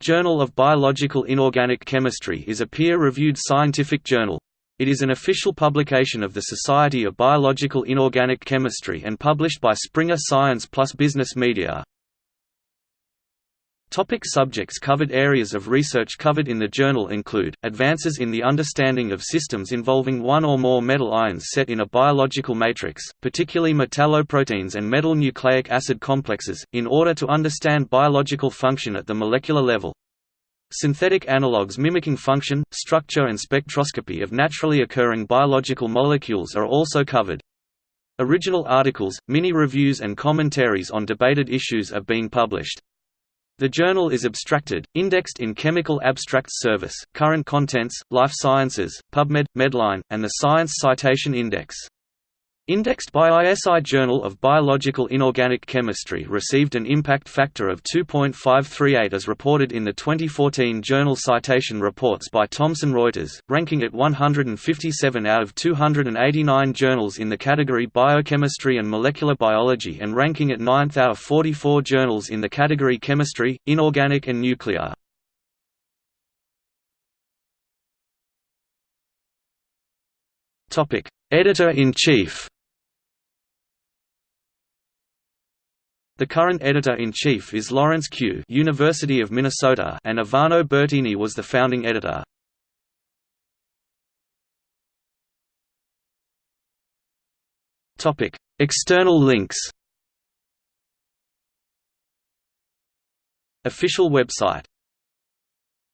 Journal of Biological Inorganic Chemistry is a peer-reviewed scientific journal. It is an official publication of the Society of Biological Inorganic Chemistry and published by Springer Science Plus Business Media. Topic subjects covered Areas of research covered in the journal include, advances in the understanding of systems involving one or more metal ions set in a biological matrix, particularly metalloproteins and metal nucleic acid complexes, in order to understand biological function at the molecular level. Synthetic analogues mimicking function, structure and spectroscopy of naturally occurring biological molecules are also covered. Original articles, mini-reviews and commentaries on debated issues are being published. The journal is abstracted, indexed in Chemical Abstracts Service, Current Contents, Life Sciences, PubMed, Medline, and the Science Citation Index. Indexed by ISI Journal of Biological Inorganic Chemistry received an impact factor of 2.538 as reported in the 2014 Journal Citation Reports by Thomson Reuters, ranking it 157 out of 289 journals in the category Biochemistry and Molecular Biology and ranking it 9th out of 44 journals in the category Chemistry, Inorganic and Nuclear. Editor-in-Chief The current editor-in-chief is Lawrence Que. University of Minnesota and Ivano Bertini was the founding editor. External links. Official website